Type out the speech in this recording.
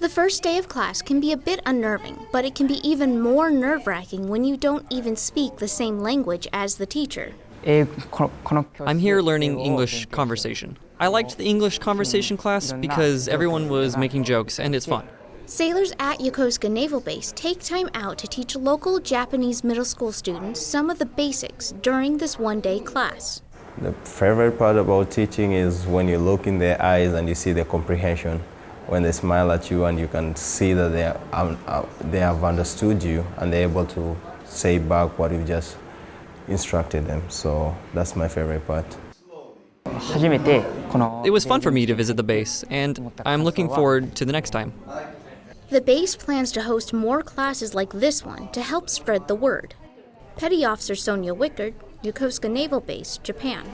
The first day of class can be a bit unnerving, but it can be even more nerve wracking when you don't even speak the same language as the teacher. I'm here learning English conversation. I liked the English conversation class because everyone was making jokes and it's fun. Sailors at Yokosuka Naval Base take time out to teach local Japanese middle school students some of the basics during this one day class. The favorite part about teaching is when you look in their eyes and you see their comprehension. When they smile at you and you can see that they, are, um, uh, they have understood you and they're able to say back what you just instructed them. So that's my favorite part. It was fun for me to visit the base, and I'm looking forward to the next time. The base plans to host more classes like this one to help spread the word. Petty Officer Sonia Wickard, Yokosuka Naval Base, Japan.